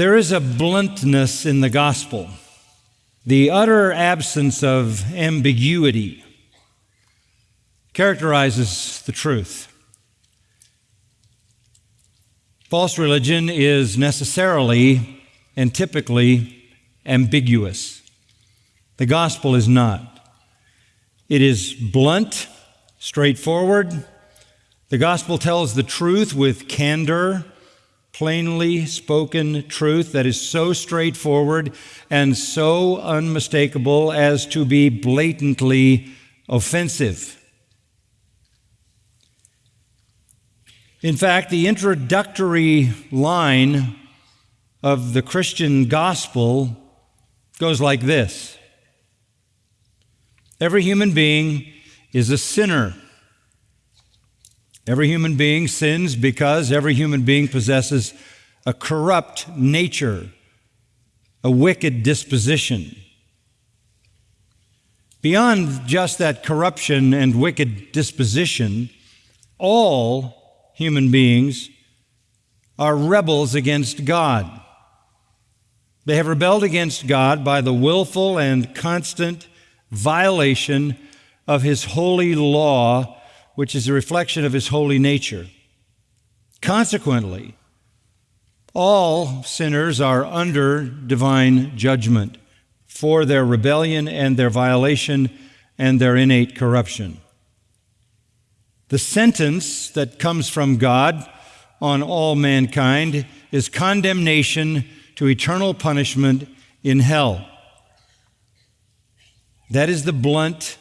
There is a bluntness in the gospel, the utter absence of ambiguity characterizes the truth. False religion is necessarily and typically ambiguous. The gospel is not. It is blunt, straightforward. The gospel tells the truth with candor, plainly spoken truth that is so straightforward and so unmistakable as to be blatantly offensive. In fact, the introductory line of the Christian gospel goes like this Every human being is a sinner. Every human being sins because every human being possesses a corrupt nature, a wicked disposition. Beyond just that corruption and wicked disposition, all human beings are rebels against God. They have rebelled against God by the willful and constant violation of His holy law, which is a reflection of His holy nature. Consequently, all sinners are under divine judgment for their rebellion and their violation and their innate corruption. The sentence that comes from God on all mankind is condemnation to eternal punishment in hell. That is the blunt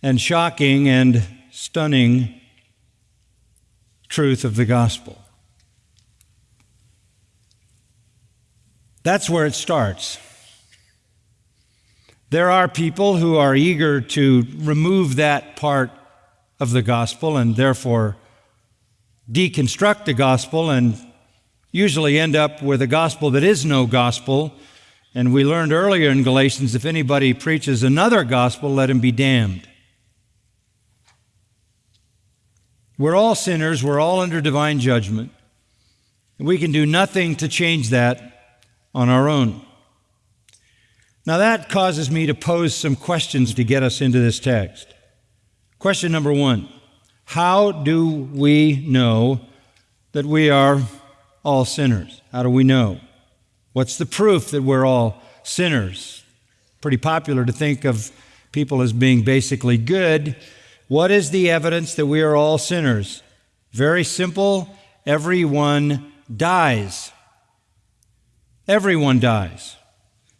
and shocking and stunning truth of the gospel. That's where it starts. There are people who are eager to remove that part of the gospel and therefore deconstruct the gospel and usually end up with a gospel that is no gospel. And we learned earlier in Galatians if anybody preaches another gospel, let him be damned. We're all sinners, we're all under divine judgment. And we can do nothing to change that on our own. Now, that causes me to pose some questions to get us into this text. Question number one How do we know that we are all sinners? How do we know? What's the proof that we're all sinners? Pretty popular to think of people as being basically good. What is the evidence that we are all sinners? Very simple everyone dies. Everyone dies.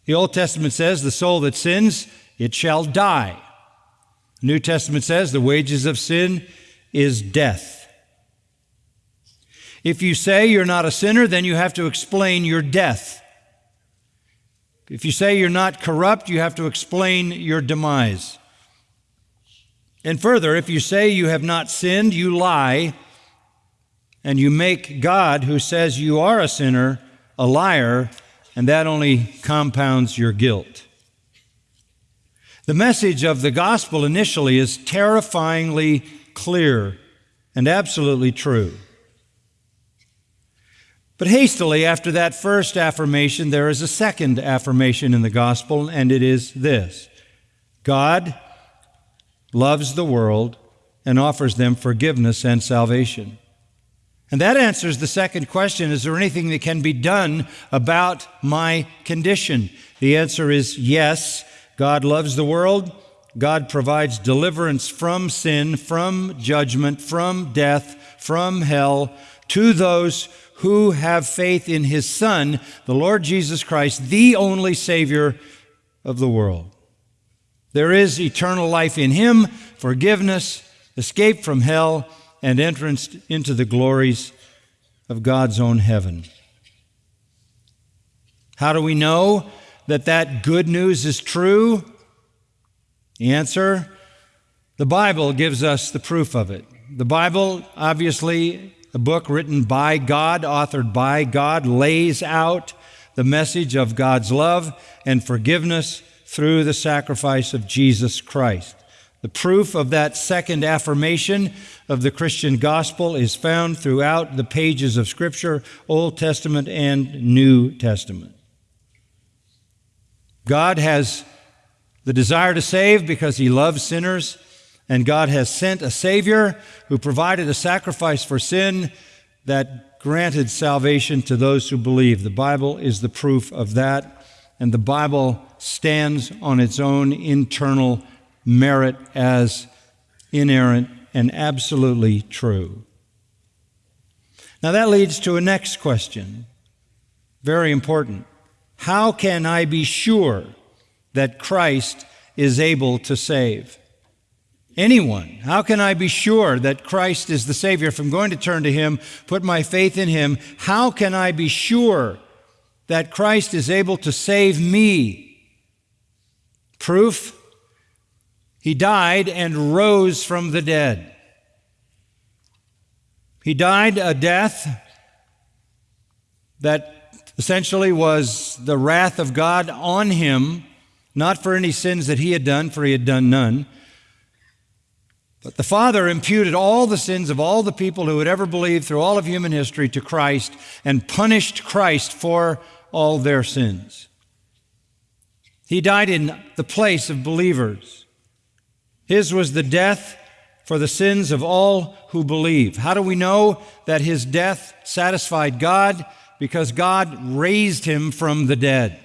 The Old Testament says, The soul that sins, it shall die. The New Testament says the wages of sin is death. If you say you're not a sinner, then you have to explain your death. If you say you're not corrupt, you have to explain your demise. And further, if you say you have not sinned, you lie, and you make God, who says you are a sinner, a liar, and that only compounds your guilt. The message of the gospel initially is terrifyingly clear and absolutely true. But hastily, after that first affirmation, there is a second affirmation in the gospel, and it is this God loves the world and offers them forgiveness and salvation. And that answers the second question Is there anything that can be done about my condition? The answer is yes. God loves the world. God provides deliverance from sin, from judgment, from death, from hell to those who have faith in His Son, the Lord Jesus Christ, the only Savior of the world. There is eternal life in Him, forgiveness, escape from hell, and entrance into the glories of God's own heaven. How do we know? that that good news is true? The answer the Bible gives us the proof of it. The Bible, obviously, a book written by God, authored by God, lays out the message of God's love and forgiveness through the sacrifice of Jesus Christ. The proof of that second affirmation of the Christian gospel is found throughout the pages of Scripture, Old Testament and New Testament. God has the desire to save because he loves sinners, and God has sent a Savior who provided a sacrifice for sin that granted salvation to those who believe. The Bible is the proof of that, and the Bible stands on its own internal merit as inerrant and absolutely true. Now that leads to a next question, very important. How can I be sure that Christ is able to save? Anyone. How can I be sure that Christ is the Savior? If I'm going to turn to Him, put my faith in Him, how can I be sure that Christ is able to save me? Proof? He died and rose from the dead. He died a death that essentially was the wrath of God on him, not for any sins that he had done, for he had done none. But the Father imputed all the sins of all the people who had ever believed through all of human history to Christ and punished Christ for all their sins. He died in the place of believers. His was the death for the sins of all who believe. How do we know that his death satisfied God? Because God raised him from the dead.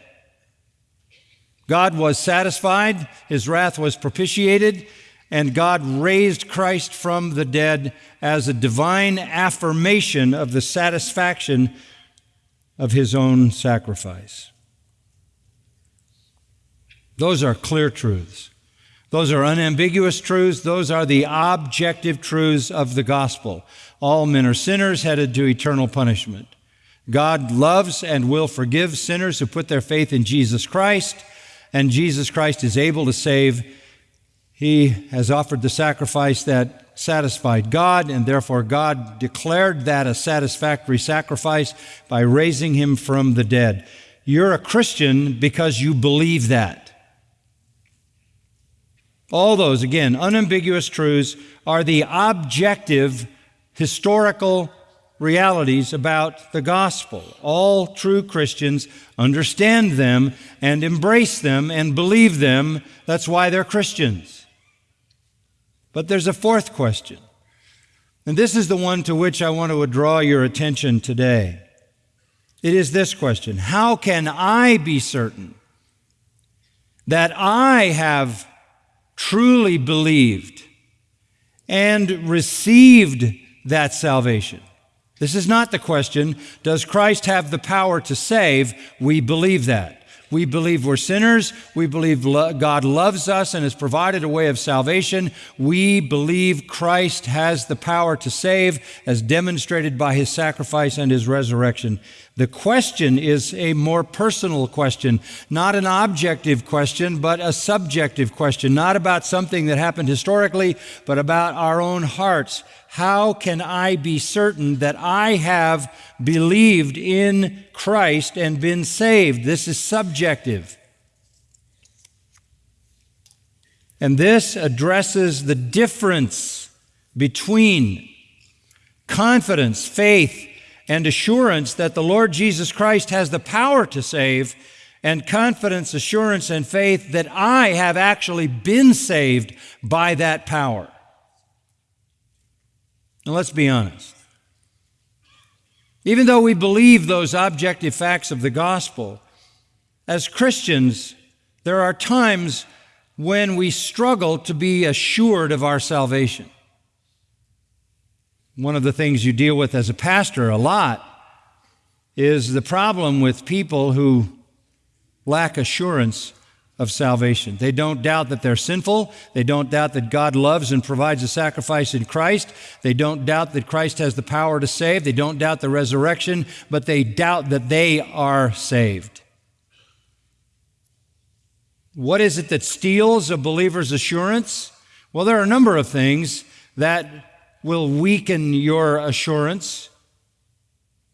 God was satisfied, his wrath was propitiated, and God raised Christ from the dead as a divine affirmation of the satisfaction of his own sacrifice. Those are clear truths. Those are unambiguous truths. Those are the objective truths of the gospel. All men are sinners headed to eternal punishment. God loves and will forgive sinners who put their faith in Jesus Christ, and Jesus Christ is able to save. He has offered the sacrifice that satisfied God, and therefore God declared that a satisfactory sacrifice by raising him from the dead. You're a Christian because you believe that. All those, again, unambiguous truths are the objective historical realities about the gospel. All true Christians understand them and embrace them and believe them. That's why they're Christians. But there's a fourth question. And this is the one to which I want to draw your attention today. It is this question How can I be certain that I have truly believed and received that salvation. This is not the question, does Christ have the power to save? We believe that. We believe we're sinners. We believe lo- God loves us and has provided a way of salvation. We believe Christ has the power to save, as demonstrated by his sacrifice and his resurrection. The question is a more personal question, not an objective question, but a subjective question, not about something that happened historically, but about our own hearts. How can I be certain that I have believed in Christ and been saved? This is subjective. And this addresses the difference between confidence, faith, and assurance that the Lord Jesus Christ has the power to save, and confidence, assurance, and faith that I have actually been saved by that power. Now, let's be honest. Even though we believe those objective facts of the gospel, as Christians, there are times when we struggle to be assured of our salvation. One of the things you deal with as a pastor a lot is the problem with people who lack assurance of salvation. They don't doubt that they're sinful. They don't doubt that God loves and provides a sacrifice in Christ. They don't doubt that Christ has the power to save. They don't doubt the resurrection, but they doubt that they are saved. What is it that steals a believer's assurance? Well, there are a number of things that will weaken your assurance.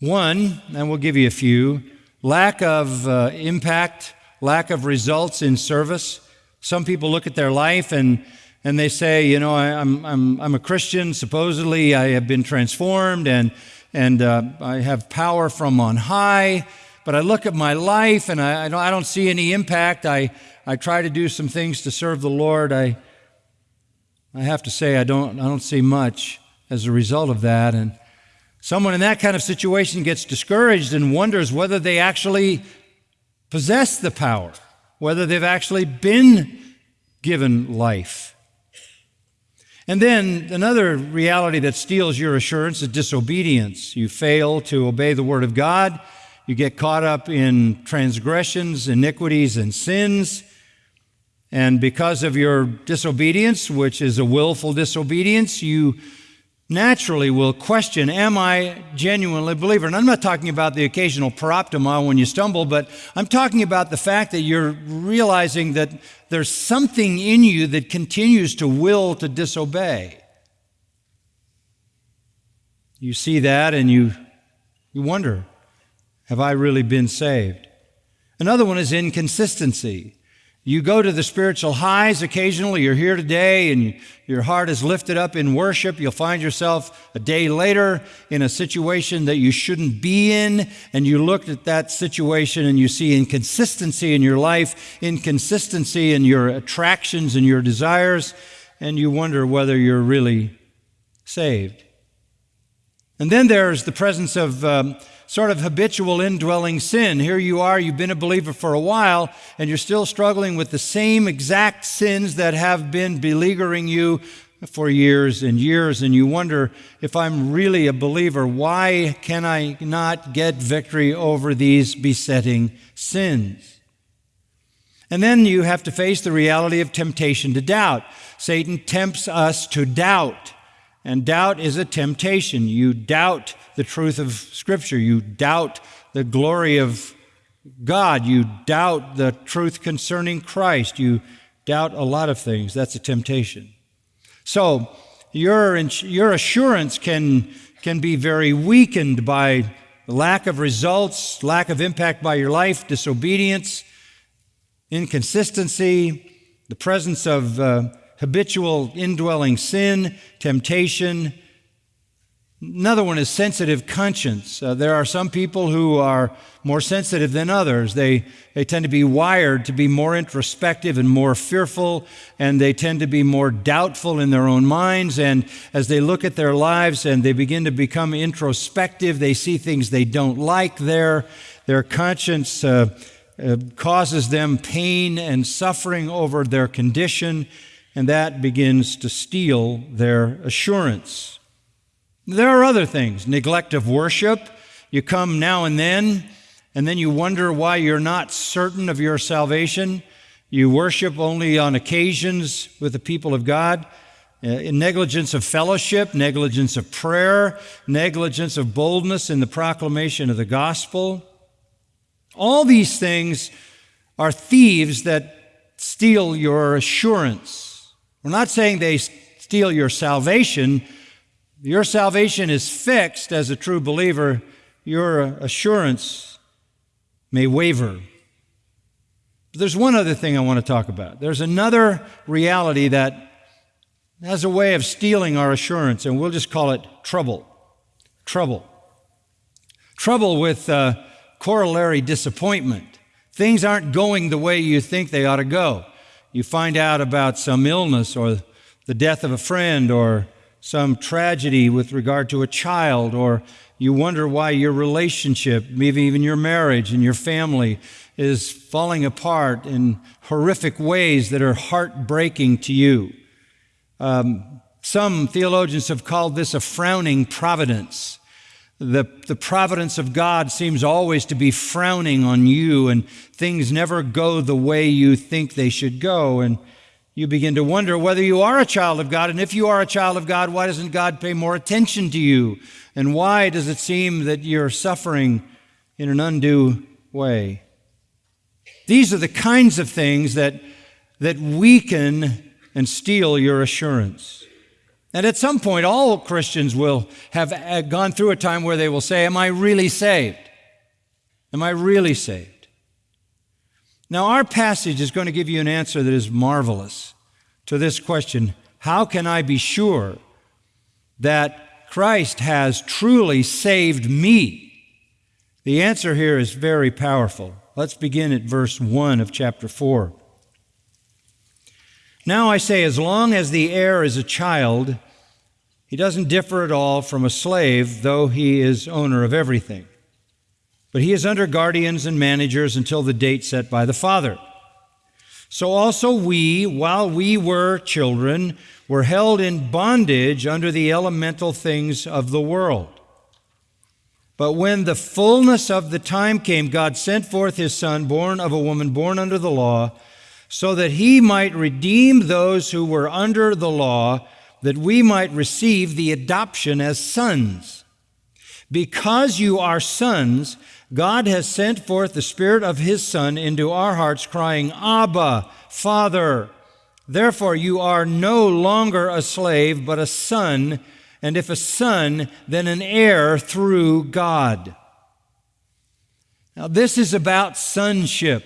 One, and we'll give you a few lack of uh, impact, lack of results in service. Some people look at their life and and they say, you know, I, am I'm, I'm a Christian, supposedly I have been transformed and, and uh, I have power from on high, but I look at my life and I, I, don't, I don't see any impact. I, I try to do some things to serve the Lord. I, I have to say, I don't, I don't see much as a result of that. And someone in that kind of situation gets discouraged and wonders whether they actually possess the power, whether they've actually been given life. And then another reality that steals your assurance is disobedience. You fail to obey the Word of God. You get caught up in transgressions, iniquities, and sins. And because of your disobedience, which is a willful disobedience, you naturally will question, Am I genuinely a believer? And I'm not talking about the occasional paraptoma when you stumble, but I'm talking about the fact that you're realizing that there's something in you that continues to will to disobey. You see that and you, you wonder, Have I really been saved? Another one is inconsistency. You go to the spiritual highs occasionally. You're here today and your heart is lifted up in worship. You'll find yourself a day later in a situation that you shouldn't be in. And you look at that situation and you see inconsistency in your life, inconsistency in your attractions and your desires. And you wonder whether you're really saved. And then there's the presence of um, sort of habitual indwelling sin. Here you are, you've been a believer for a while, and you're still struggling with the same exact sins that have been beleaguering you for years and years, and you wonder if I'm really a believer, why can I not get victory over these besetting sins? And then you have to face the reality of temptation to doubt. Satan tempts us to doubt. And doubt is a temptation. You doubt the truth of Scripture. You doubt the glory of God. You doubt the truth concerning Christ. You doubt a lot of things. That's a temptation. So, your, your assurance can, can be very weakened by lack of results, lack of impact by your life, disobedience, inconsistency, the presence of uh, habitual indwelling sin, temptation. Another one is sensitive conscience. Uh, there are some people who are more sensitive than others. They, they tend to be wired to be more introspective and more fearful, and they tend to be more doubtful in their own minds. And as they look at their lives and they begin to become introspective, they see things they don't like there. Their conscience uh, uh, causes them pain and suffering over their condition and that begins to steal their assurance. There are other things neglect of worship. You come now and then, and then you wonder why you're not certain of your salvation. You worship only on occasions with the people of God. Uh, negligence of fellowship, negligence of prayer, negligence of boldness in the proclamation of the gospel. All these things are thieves that steal your assurance. We're not saying they steal your salvation. Your salvation is fixed as a true believer. Your assurance may waver. But there's one other thing I want to talk about. There's another reality that has a way of stealing our assurance, and we'll just call it trouble. Trouble. Trouble with uh, corollary disappointment. Things aren't going the way you think they ought to go you find out about some illness or the death of a friend or some tragedy with regard to a child, or you wonder why your relationship, maybe even your marriage and your family, is falling apart in horrific ways that are heartbreaking to you. Um, some theologians have called this a frowning providence the, the providence of God seems always to be frowning on you, and things never go the way you think they should go. And you begin to wonder whether you are a child of God. And if you are a child of God, why doesn't God pay more attention to you? And why does it seem that you're suffering in an undue way? These are the kinds of things that, that weaken and steal your assurance. And at some point, all Christians will have uh, gone through a time where they will say, Am I really saved? Am I really saved? Now, our passage is going to give you an answer that is marvelous to this question How can I be sure that Christ has truly saved me? The answer here is very powerful. Let's begin at verse 1 of chapter 4. Now I say, as long as the heir is a child, he doesn't differ at all from a slave, though he is owner of everything. But he is under guardians and managers until the date set by the father. So also we, while we were children, were held in bondage under the elemental things of the world. But when the fullness of the time came, God sent forth his Son, born of a woman, born under the law so that he might redeem those who were under the law, that we might receive the adoption as sons. Because you are sons, God has sent forth the Spirit of His Son into our hearts, crying, Abba, Father. Therefore, you are no longer a slave, but a son, and if a son, then an heir through God. Now, this is about sonship.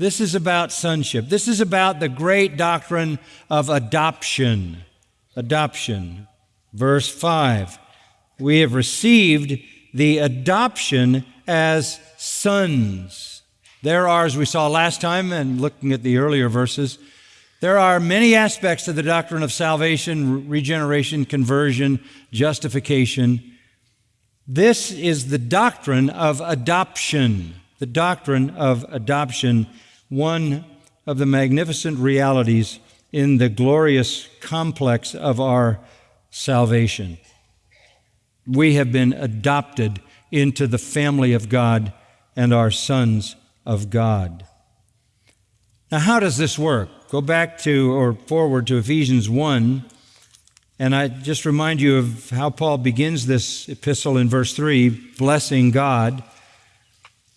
This is about sonship. This is about the great doctrine of adoption. Adoption. Verse 5 We have received the adoption as sons. There are, as we saw last time and looking at the earlier verses, there are many aspects to the doctrine of salvation, regeneration, conversion, justification. This is the doctrine of adoption. The doctrine of adoption one of the magnificent realities in the glorious complex of our salvation. We have been adopted into the family of God and are sons of God. Now, how does this work? Go back to or forward to Ephesians 1, and I just remind you of how Paul begins this epistle in verse 3 blessing God.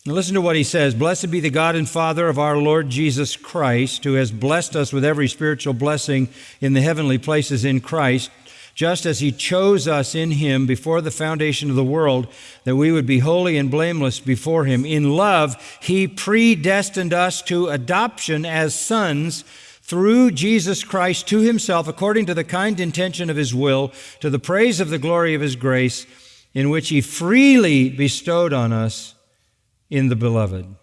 Now listen to what he says Blessed be the God and Father of our Lord Jesus Christ, who has blessed us with every spiritual blessing in the heavenly places in Christ, just as he chose us in him before the foundation of the world, that we would be holy and blameless before him. In love, he predestined us to adoption as sons through Jesus Christ to himself, according to the kind intention of his will, to the praise of the glory of his grace, in which he freely bestowed on us in the beloved.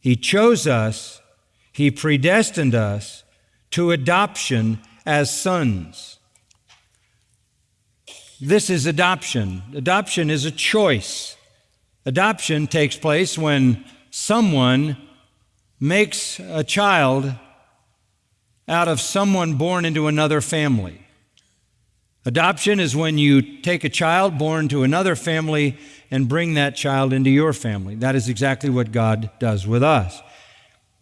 He chose us, He predestined us to adoption as sons. This is adoption. Adoption is a choice. Adoption takes place when someone makes a child out of someone born into another family. Adoption is when you take a child born to another family and bring that child into your family. That is exactly what God does with us.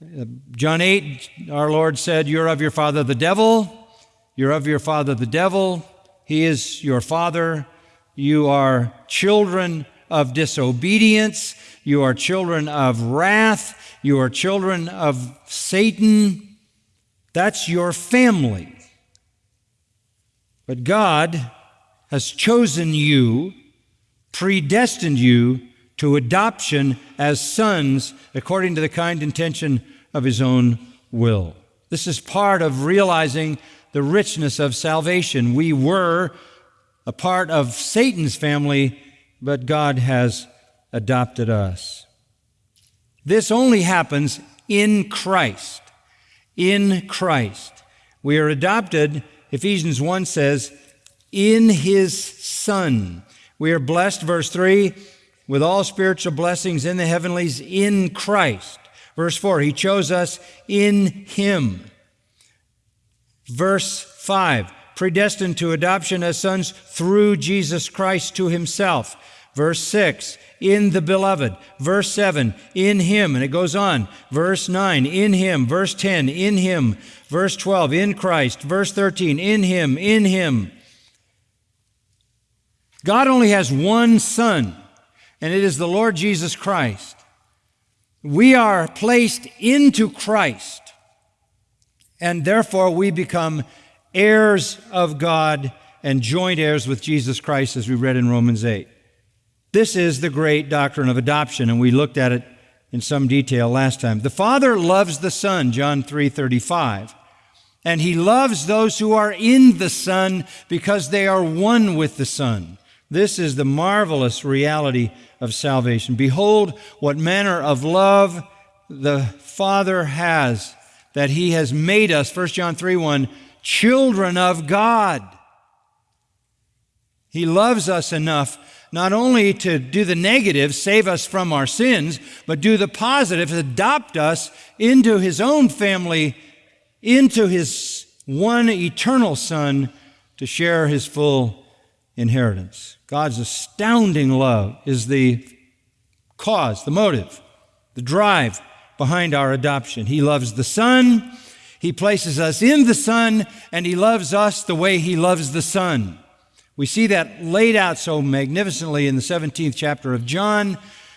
Uh, John 8, our Lord said, You're of your father the devil. You're of your father the devil. He is your father. You are children of disobedience. You are children of wrath. You are children of Satan. That's your family. But God has chosen you, predestined you to adoption as sons according to the kind intention of His own will. This is part of realizing the richness of salvation. We were a part of Satan's family, but God has adopted us. This only happens in Christ. In Christ. We are adopted Ephesians 1 says, in his Son. We are blessed, verse 3, with all spiritual blessings in the heavenlies in Christ. Verse 4, he chose us in him. Verse 5, predestined to adoption as sons through Jesus Christ to himself. Verse 6, in the beloved. Verse 7, in him. And it goes on. Verse 9, in him. Verse 10, in him. Verse 12, in Christ. Verse 13, in him, in him. God only has one Son, and it is the Lord Jesus Christ. We are placed into Christ, and therefore we become heirs of God and joint heirs with Jesus Christ, as we read in Romans 8. This is the great doctrine of adoption, and we looked at it in some detail last time. The Father loves the Son, John 3:35. And he loves those who are in the Son because they are one with the Son. This is the marvelous reality of salvation. Behold, what manner of love the Father has, that he has made us, 1 John 3 1, children of God. He loves us enough not only to do the negative, save us from our sins, but do the positive, adopt us into his own family, into his one eternal Son to share his full inheritance. God's astounding love is the cause, the motive, the drive behind our adoption. He loves the Son, He places us in the Son, and He loves us the way He loves the Son. We see that laid out so magnificently in the 17th chapter of John,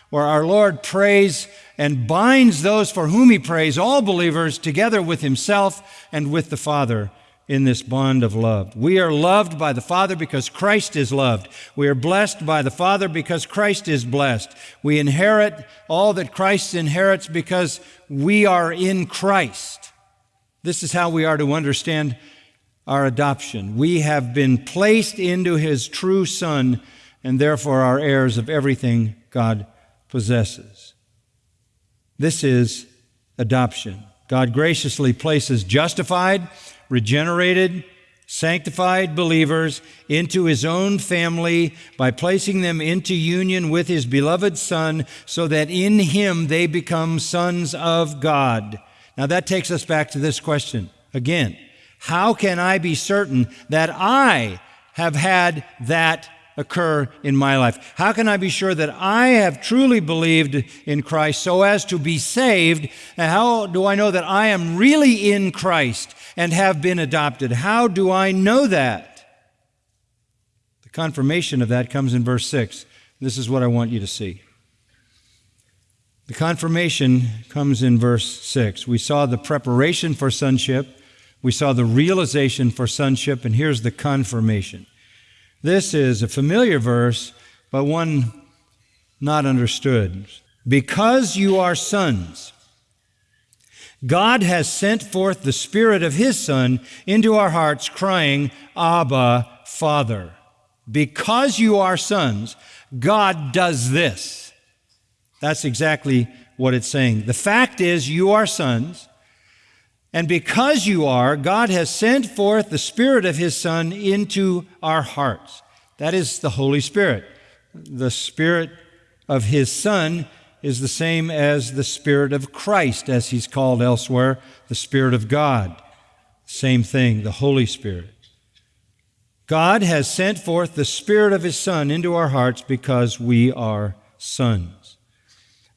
where our Lord prays and binds those for whom He prays, all believers, together with Himself and with the Father in this bond of love. We are loved by the Father because Christ is loved. We are blessed by the Father because Christ is blessed. We inherit all that Christ inherits because we are in Christ. This is how we are to understand our adoption. We have been placed into His true Son and therefore are heirs of everything God possesses. This is adoption. God graciously places justified, regenerated, sanctified believers into his own family by placing them into union with his beloved Son so that in him they become sons of God. Now that takes us back to this question again. How can I be certain that I have had that occur in my life? How can I be sure that I have truly believed in Christ so as to be saved? And how do I know that I am really in Christ and have been adopted? How do I know that? The confirmation of that comes in verse 6. This is what I want you to see. The confirmation comes in verse 6. We saw the preparation for sonship. We saw the realization for sonship, and here's the confirmation. This is a familiar verse, but one not understood. Because you are sons, God has sent forth the Spirit of His Son into our hearts, crying, Abba, Father. Because you are sons, God does this. That's exactly what it's saying. The fact is, you are sons. And because you are, God has sent forth the Spirit of His Son into our hearts. That is the Holy Spirit. The Spirit of His Son is the same as the Spirit of Christ, as He's called elsewhere, the Spirit of God. Same thing, the Holy Spirit. God has sent forth the Spirit of His Son into our hearts because we are sons.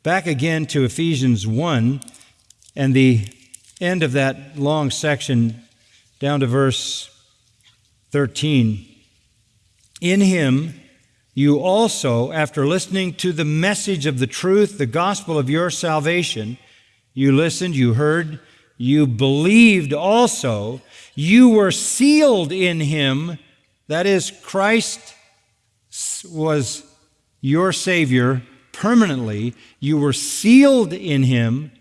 Back again to Ephesians 1 and the end of that long section down to verse 13. In him, you also, after listening to the message of the truth, the gospel of your salvation, you listened, you heard, you believed also, you were sealed in him. That is, Christ was your Savior permanently. You were sealed in him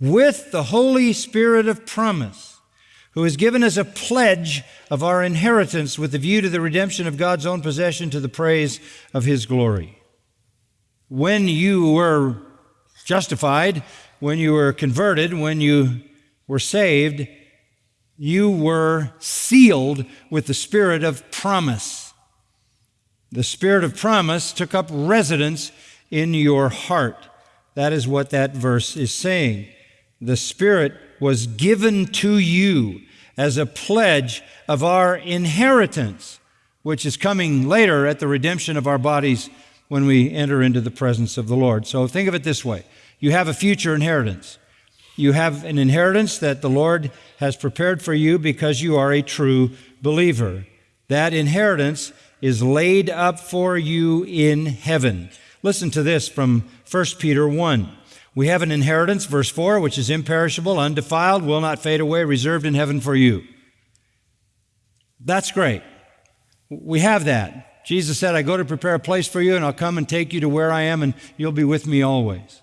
with the Holy Spirit of promise, who has given us a pledge of our inheritance with the view to the redemption of God's own possession to the praise of His glory. When you were justified, when you were converted, when you were saved, you were sealed with the Spirit of promise. The Spirit of promise took up residence in your heart. That is what that verse is saying the Spirit was given to you as a pledge of our inheritance, which is coming later at the redemption of our bodies when we enter into the presence of the Lord. So think of it this way you have a future inheritance. You have an inheritance that the Lord has prepared for you because you are a true believer. That inheritance is laid up for you in heaven. Listen to this from 1 Peter 1. We have an inheritance, verse 4, which is imperishable, undefiled, will not fade away, reserved in heaven for you. That's great. We have that. Jesus said, I go to prepare a place for you, and I'll come and take you to where I am, and you'll be with me always.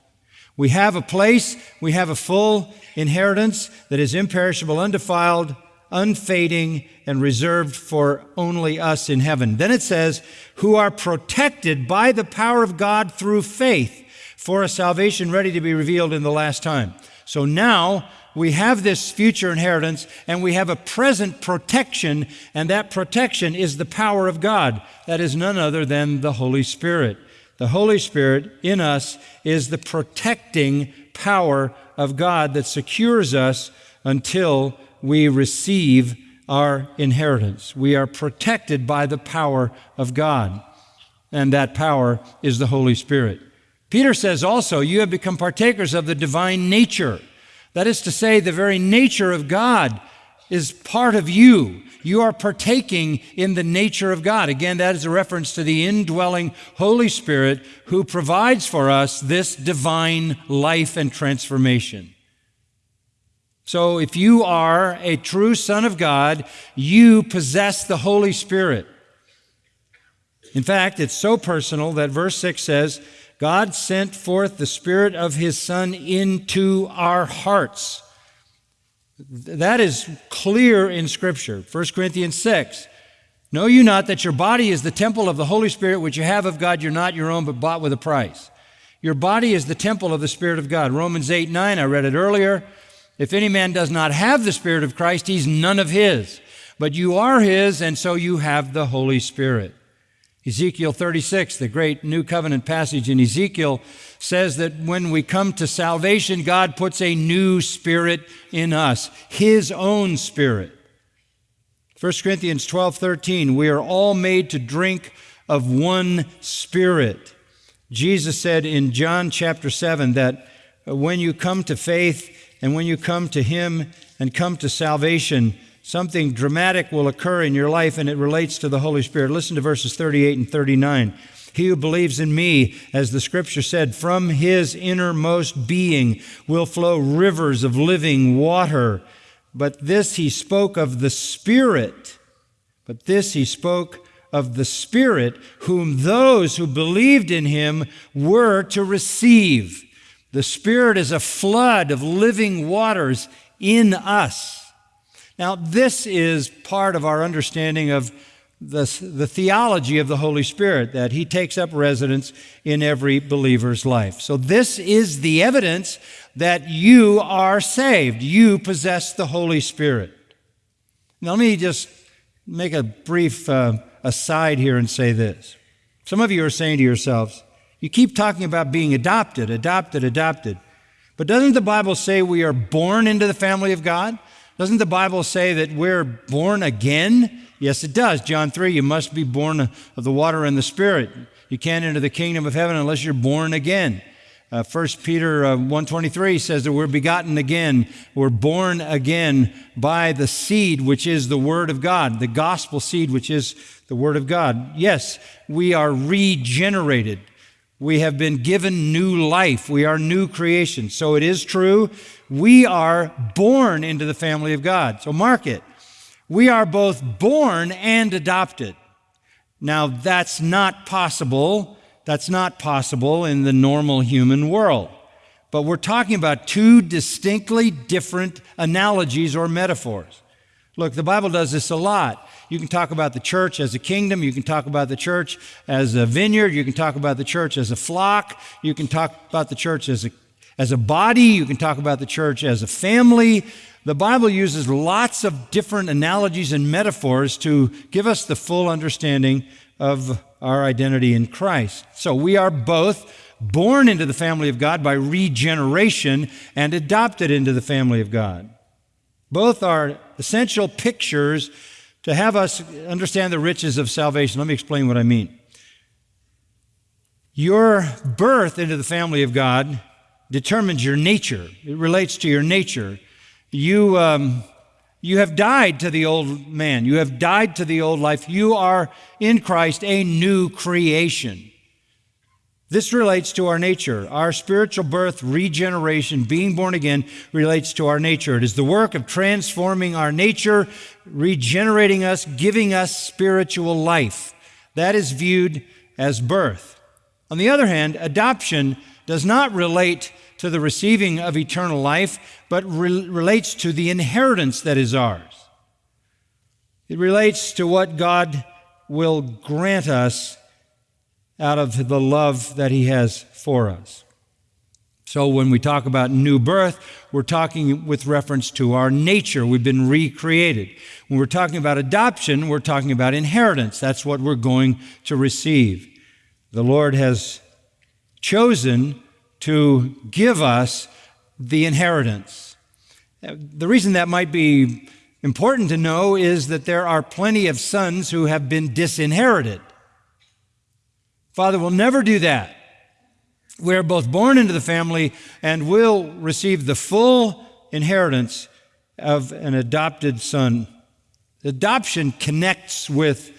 We have a place, we have a full inheritance that is imperishable, undefiled, unfading, and reserved for only us in heaven. Then it says, who are protected by the power of God through faith for a salvation ready to be revealed in the last time. So now we have this future inheritance and we have a present protection, and that protection is the power of God. That is none other than the Holy Spirit. The Holy Spirit in us is the protecting power of God that secures us until we receive our inheritance. We are protected by the power of God, and that power is the Holy Spirit. Peter says also, You have become partakers of the divine nature. That is to say, the very nature of God is part of you. You are partaking in the nature of God. Again, that is a reference to the indwelling Holy Spirit who provides for us this divine life and transformation. So, if you are a true Son of God, you possess the Holy Spirit. In fact, it's so personal that verse 6 says, God sent forth the Spirit of His Son into our hearts. That is clear in Scripture. 1 Corinthians 6. Know you not that your body is the temple of the Holy Spirit which you have of God? You're not your own, but bought with a price. Your body is the temple of the Spirit of God. Romans 8 9, I read it earlier. If any man does not have the Spirit of Christ, he's none of his. But you are his, and so you have the Holy Spirit. Ezekiel 36, the great New Covenant passage in Ezekiel, says that when we come to salvation, God puts a new spirit in us, His own spirit. 1 Corinthians 12, 13, we are all made to drink of one spirit. Jesus said in John chapter 7 that when you come to faith and when you come to Him and come to salvation, something dramatic will occur in your life and it relates to the Holy Spirit. Listen to verses 38 and 39. He who believes in me, as the scripture said, from his innermost being will flow rivers of living water. But this he spoke of the Spirit. But this he spoke of the Spirit, whom those who believed in him were to receive. The Spirit is a flood of living waters in us. Now, this is part of our understanding of the, the theology of the Holy Spirit, that He takes up residence in every believer's life. So, this is the evidence that you are saved. You possess the Holy Spirit. Now, let me just make a brief uh, aside here and say this. Some of you are saying to yourselves, you keep talking about being adopted, adopted, adopted. But doesn't the Bible say we are born into the family of God? Doesn't the Bible say that we're born again? Yes, it does. John 3, you must be born of the water and the Spirit. You can't enter the kingdom of heaven unless you're born again. Uh, 1 Peter uh, 1.23 says that we're begotten again. We're born again by the seed, which is the Word of God, the gospel seed, which is the Word of God. Yes, we are regenerated. We have been given new life. We are new creation. So it is true. We are born into the family of God. So mark it. We are both born and adopted. Now, that's not possible. That's not possible in the normal human world. But we're talking about two distinctly different analogies or metaphors. Look, the Bible does this a lot. You can talk about the church as a kingdom. You can talk about the church as a vineyard. You can talk about the church as a flock. You can talk about the church as a, as a body. You can talk about the church as a family. The Bible uses lots of different analogies and metaphors to give us the full understanding of our identity in Christ. So we are both born into the family of God by regeneration and adopted into the family of God. Both are essential pictures to have us understand the riches of salvation. Let me explain what I mean. Your birth into the family of God determines your nature, it relates to your nature. You, um, you have died to the old man, you have died to the old life. You are in Christ a new creation. This relates to our nature. Our spiritual birth, regeneration, being born again relates to our nature. It is the work of transforming our nature, regenerating us, giving us spiritual life. That is viewed as birth. On the other hand, adoption does not relate to the receiving of eternal life, but re- relates to the inheritance that is ours. It relates to what God will grant us out of the love that He has for us. So, when we talk about new birth, we're talking with reference to our nature. We've been recreated. When we're talking about adoption, we're talking about inheritance. That's what we're going to receive. The Lord has chosen to give us the inheritance. The reason that might be important to know is that there are plenty of sons who have been disinherited. Father will never do that. We are both born into the family and will receive the full inheritance of an adopted son. Adoption connects with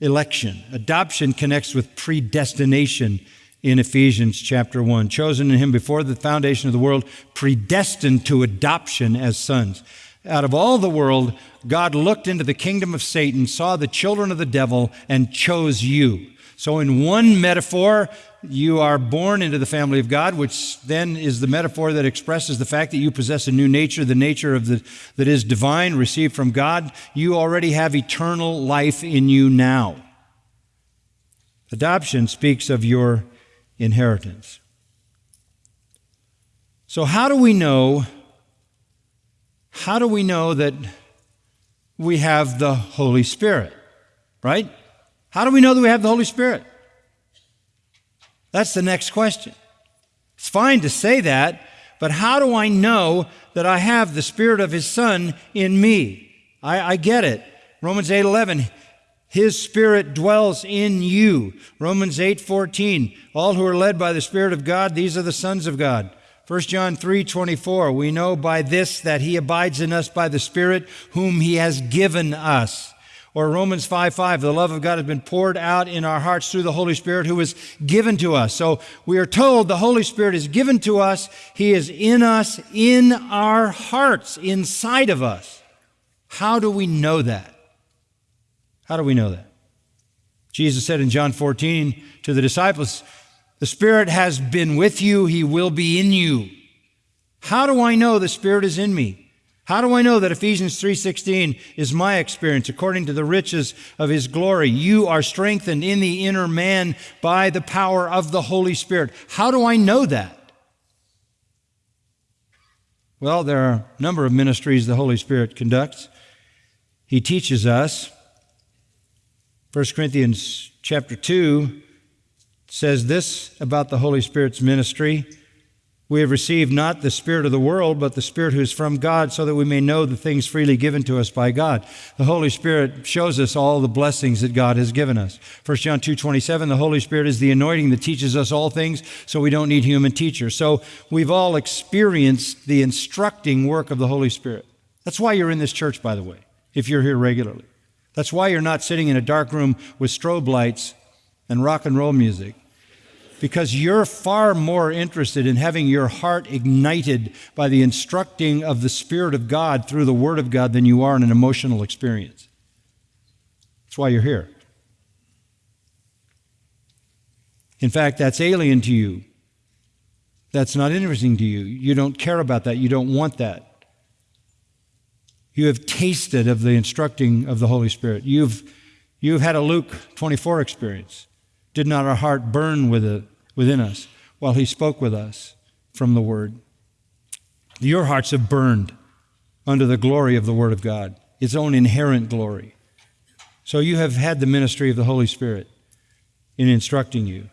election. Adoption connects with predestination in Ephesians chapter 1. Chosen in him before the foundation of the world, predestined to adoption as sons. Out of all the world, God looked into the kingdom of Satan, saw the children of the devil, and chose you. So, in one metaphor, you are born into the family of God, which then is the metaphor that expresses the fact that you possess a new nature, the nature of the, that is divine, received from God. You already have eternal life in you now. Adoption speaks of your inheritance. So, how do we know? How do we know that we have the Holy Spirit? Right? How do we know that we have the Holy Spirit? That's the next question. It's fine to say that, but how do I know that I have the Spirit of His Son in me? I, I get it. Romans 8 11. His Spirit dwells in you. Romans 8 14. All who are led by the Spirit of God, these are the sons of God. 1 John 3 24. We know by this that He abides in us by the Spirit whom He has given us. Or Romans 5 5, the love of God has been poured out in our hearts through the Holy Spirit who was given to us. So we are told the Holy Spirit is given to us. He is in us, in our hearts, inside of us. How do we know that? How do we know that? Jesus said in John 14 to the disciples, The Spirit has been with you, He will be in you. How do I know the Spirit is in me? How do I know that Ephesians 3:16 is my experience according to the riches of his glory? You are strengthened in the inner man by the power of the Holy Spirit. How do I know that? Well, there are a number of ministries the Holy Spirit conducts. He teaches us. 1 Corinthians chapter 2 says this about the Holy Spirit's ministry. We have received not the Spirit of the world, but the Spirit who is from God, so that we may know the things freely given to us by God. The Holy Spirit shows us all the blessings that God has given us. 1 John 2 27, the Holy Spirit is the anointing that teaches us all things, so we don't need human teachers. So we've all experienced the instructing work of the Holy Spirit. That's why you're in this church, by the way, if you're here regularly. That's why you're not sitting in a dark room with strobe lights and rock and roll music because you're far more interested in having your heart ignited by the instructing of the Spirit of God through the Word of God than you are in an emotional experience. That's why you're here. In fact, that's alien to you. That's not interesting to you. You don't care about that. You don't want that. You have tasted of the instructing of the Holy Spirit. You've, you've had a Luke 24 experience. Did not our heart burn with it, within us while he spoke with us from the Word? Your hearts have burned under the glory of the Word of God, its own inherent glory. So you have had the ministry of the Holy Spirit in instructing you.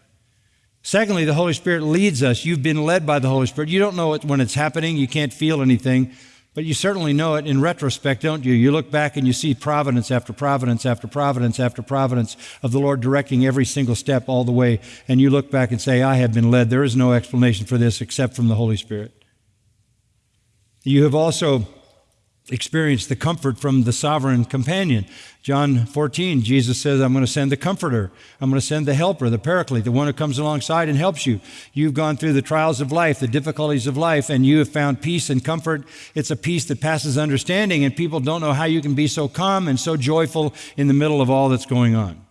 Secondly, the Holy Spirit leads us. You've been led by the Holy Spirit. You don't know it when it's happening, you can't feel anything. But you certainly know it in retrospect, don't you? You look back and you see providence after providence after providence after providence of the Lord directing every single step all the way. And you look back and say, I have been led. There is no explanation for this except from the Holy Spirit. You have also experience the comfort from the sovereign companion. John 14, Jesus says, I'm going to send the comforter. I'm going to send the helper, the paraclete, the one who comes alongside and helps you. You've gone through the trials of life, the difficulties of life, and you have found peace and comfort. It's a peace that passes understanding, and people don't know how you can be so calm and so joyful in the middle of all that's going on.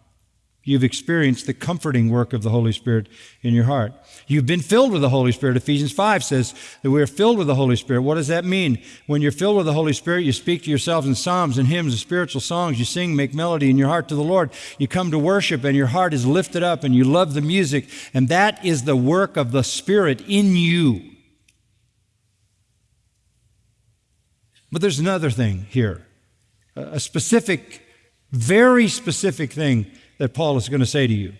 You've experienced the comforting work of the Holy Spirit in your heart. You've been filled with the Holy Spirit. Ephesians 5 says that we are filled with the Holy Spirit. What does that mean? When you're filled with the Holy Spirit, you speak to yourselves in psalms and hymns and spiritual songs. You sing, make melody in your heart to the Lord. You come to worship and your heart is lifted up and you love the music. And that is the work of the Spirit in you. But there's another thing here, a specific, very specific thing that Paul is going to say to you.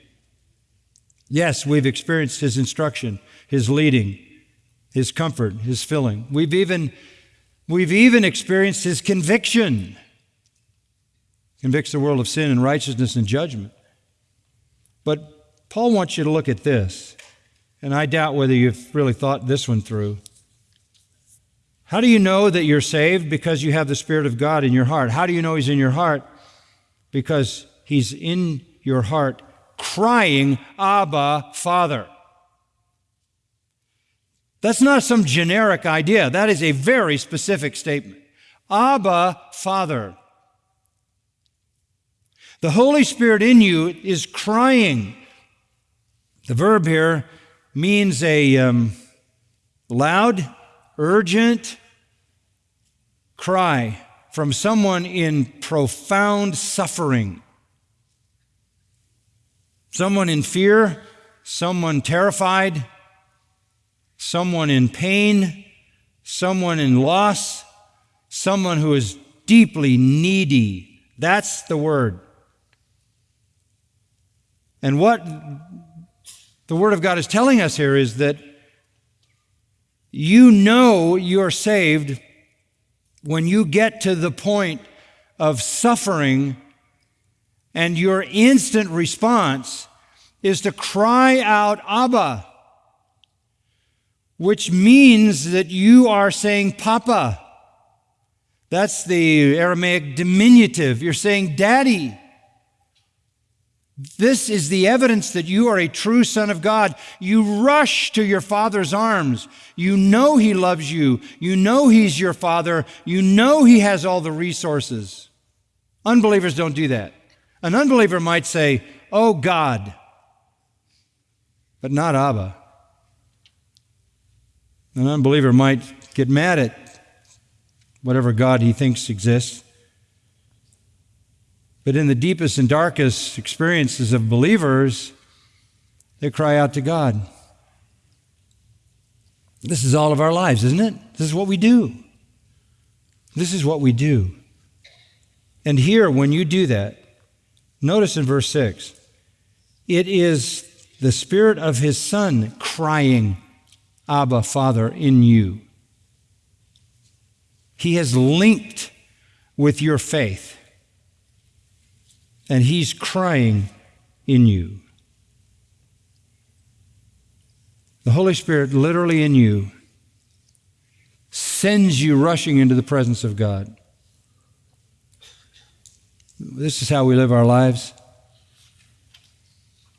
Yes, we've experienced his instruction, his leading, his comfort, his filling. We've even, we've even experienced his conviction. Convicts the world of sin and righteousness and judgment. But Paul wants you to look at this, and I doubt whether you've really thought this one through. How do you know that you're saved? Because you have the Spirit of God in your heart. How do you know He's in your heart? Because He's in your heart crying, Abba, Father. That's not some generic idea. That is a very specific statement. Abba, Father. The Holy Spirit in you is crying. The verb here means a um, loud, urgent cry from someone in profound suffering someone in fear, someone terrified, someone in pain, someone in loss, someone who is deeply needy. That's the word. And what the Word of God is telling us here is that you know you're saved when you get to the point of suffering and your instant response is to cry out, Abba, which means that you are saying, Papa. That's the Aramaic diminutive. You're saying, Daddy. This is the evidence that you are a true son of God. You rush to your father's arms. You know he loves you. You know he's your father. You know he has all the resources. Unbelievers don't do that. An unbeliever might say, Oh God, but not Abba. An unbeliever might get mad at whatever God he thinks exists. But in the deepest and darkest experiences of believers, they cry out to God. This is all of our lives, isn't it? This is what we do. This is what we do. And here, when you do that, Notice in verse 6 it is the Spirit of His Son crying, Abba, Father, in you. He has linked with your faith, and He's crying in you. The Holy Spirit, literally in you, sends you rushing into the presence of God. This is how we live our lives.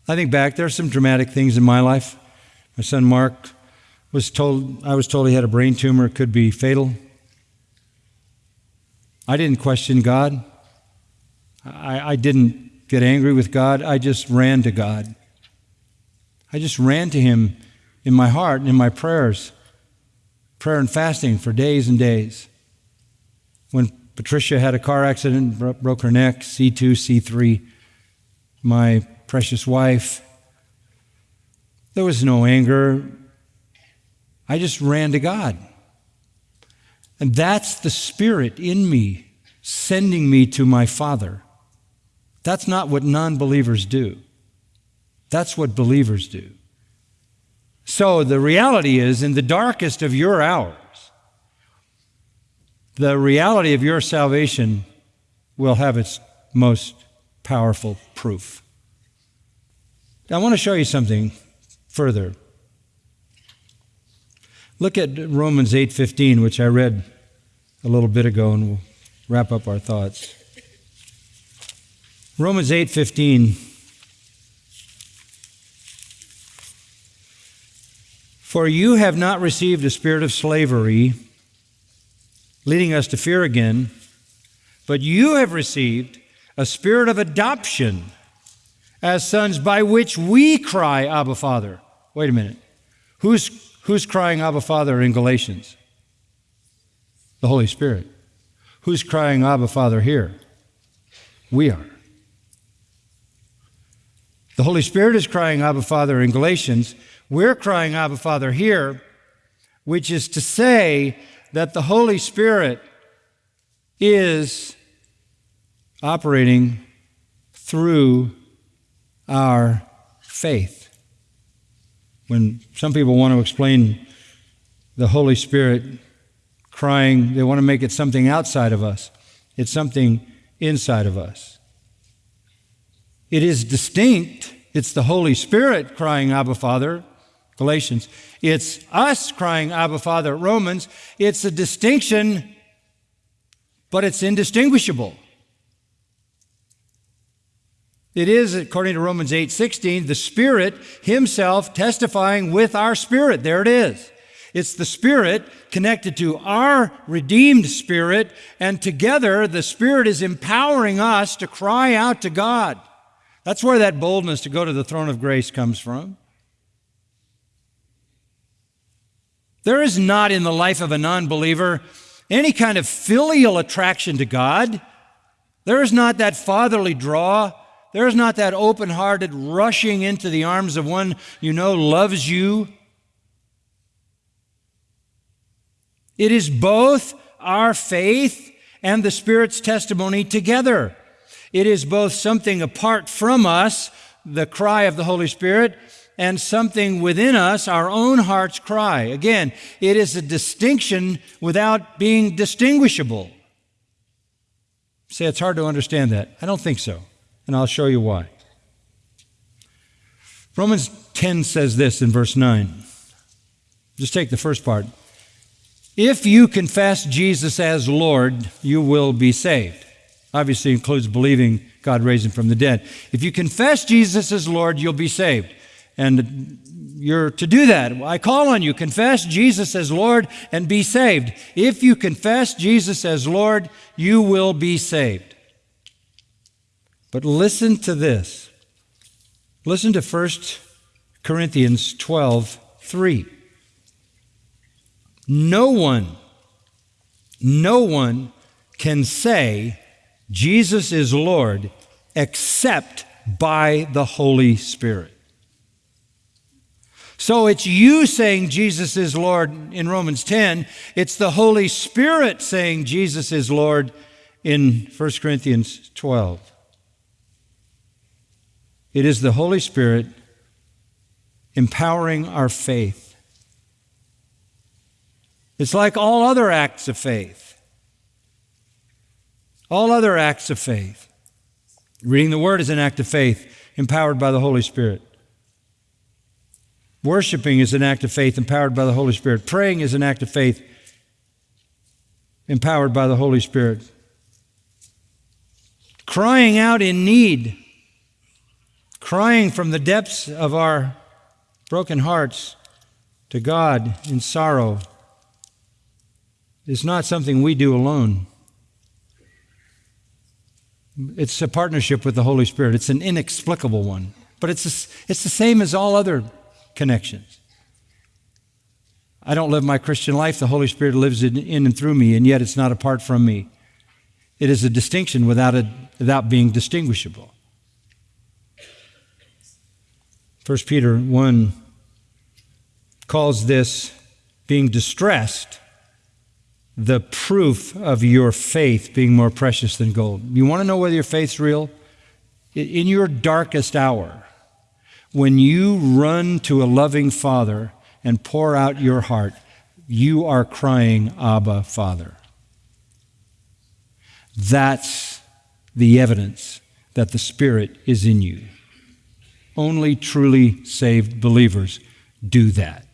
I think back, there are some dramatic things in my life. My son Mark was told, I was told he had a brain tumor, it could be fatal. I didn't question God. I, I didn't get angry with God. I just ran to God. I just ran to Him in my heart and in my prayers, prayer and fasting for days and days. When Patricia had a car accident, broke her neck, C2, C3. My precious wife. There was no anger. I just ran to God. And that's the Spirit in me sending me to my Father. That's not what non believers do. That's what believers do. So the reality is, in the darkest of your hours, the reality of your salvation will have its most powerful proof. I want to show you something further. Look at Romans 8:15, which I read a little bit ago and we'll wrap up our thoughts. Romans 8:15 For you have not received a spirit of slavery leading us to fear again. But you have received a spirit of adoption as sons by which we cry, Abba, Father. Wait a minute. Who's, who's crying Abba, Father in Galatians? The Holy Spirit. Who's crying Abba, Father here? We are. The Holy Spirit is crying Abba, Father in Galatians. We're crying Abba, Father here, which is to say that the Holy Spirit is operating through our faith. When some people want to explain the Holy Spirit crying, they want to make it something outside of us, it's something inside of us. It is distinct. It's the Holy Spirit crying, Abba, Father, Galatians. It's us crying, Abba, Father, Romans. It's a distinction, but it's indistinguishable. It is, according to Romans 8:16, the Spirit Himself testifying with our spirit. There it is. It's the Spirit connected to our redeemed spirit, and together the Spirit is empowering us to cry out to God. That's where that boldness to go to the throne of grace comes from. There is not in the life of a non believer any kind of filial attraction to God. There is not that fatherly draw. There is not that open hearted rushing into the arms of one you know loves you. It is both our faith and the Spirit's testimony together. It is both something apart from us, the cry of the Holy Spirit, and something within us, our own heart's cry. Again, it is a distinction without being distinguishable. Say it's hard to understand that. I don't think so, and I'll show you why. Romans 10 says this in verse 9. Just take the first part. If you confess Jesus as Lord, you will be saved. Obviously includes believing God raised him from the dead. If you confess Jesus as Lord, you'll be saved. And you're to do that. I call on you, confess Jesus as Lord and be saved. If you confess Jesus as Lord, you will be saved. But listen to this. Listen to 1 Corinthians 12 3. No one, no one can say Jesus is Lord except by the Holy Spirit. So it's you saying Jesus is Lord in Romans 10. It's the Holy Spirit saying Jesus is Lord in 1 Corinthians 12. It is the Holy Spirit empowering our faith. It's like all other acts of faith. All other acts of faith. Reading the Word is an act of faith empowered by the Holy Spirit. Worshiping is an act of faith empowered by the Holy Spirit. Praying is an act of faith empowered by the Holy Spirit. Crying out in need, crying from the depths of our broken hearts to God in sorrow, is not something we do alone. It's a partnership with the Holy Spirit. It's an inexplicable one, but it's, a, it's the same as all other connections. I don't live my Christian life. The Holy Spirit lives in, in, and through me, and yet it's not apart from me. It is a distinction without, a, without being distinguishable. 1 Peter 1 calls this being distressed the proof of your faith being more precious than gold. You want to know whether your faith's real? In your darkest hour, when you run to a loving Father and pour out your heart, you are crying, Abba, Father. That's the evidence that the Spirit is in you. Only truly saved believers do that.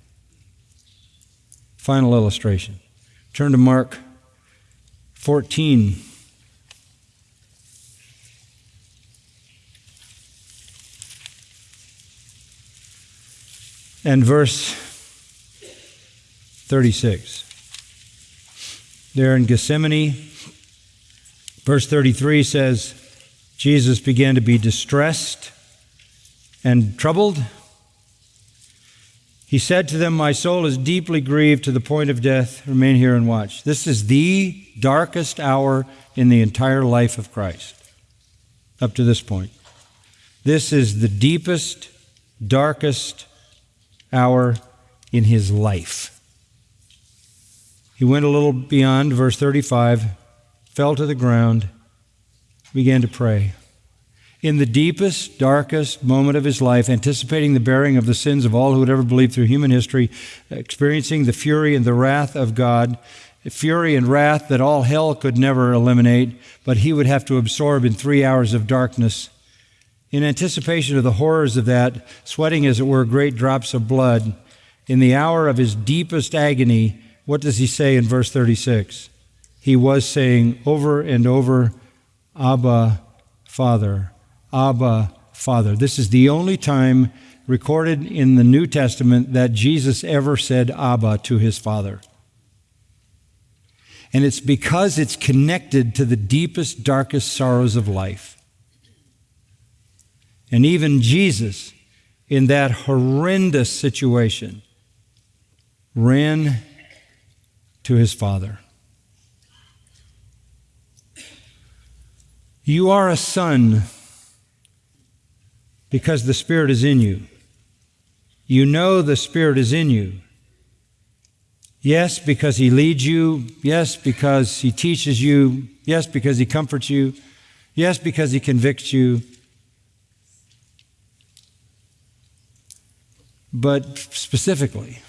Final illustration. Turn to Mark 14. And verse 36. There in Gethsemane, verse 33 says, Jesus began to be distressed and troubled? He said to them, My soul is deeply grieved to the point of death. Remain here and watch. This is the darkest hour in the entire life of Christ, up to this point. This is the deepest, darkest hour in his life. He went a little beyond verse 35, fell to the ground, began to pray in the deepest, darkest moment of his life, anticipating the bearing of the sins of all who had ever believed through human history, experiencing the fury and the wrath of God, fury and wrath that all hell could never eliminate, but he would have to absorb in three hours of darkness. In anticipation of the horrors of that, sweating as it were great drops of blood, in the hour of his deepest agony, what does he say in verse 36? He was saying over and over, Abba, Father. Abba, Father. This is the only time recorded in the New Testament that Jesus ever said Abba to his Father. And it's because it's connected to the deepest, darkest sorrows of life. And even Jesus, in that horrendous situation, ran to his Father. You are a son because the Spirit is in you. You know the Spirit is in you. Yes, because He leads you. Yes, because He teaches you. Yes, because He comforts you. Yes, because He convicts you. But specifically,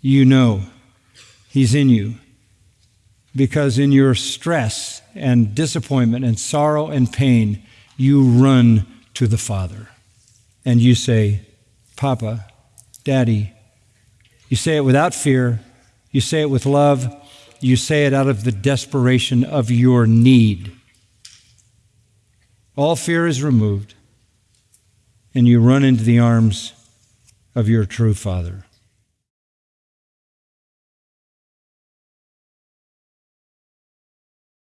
you know He's in you. Because in your stress and disappointment and sorrow and pain, you run to the Father. And you say, Papa, Daddy. You say it without fear. You say it with love. You say it out of the desperation of your need. All fear is removed, and you run into the arms of your true Father.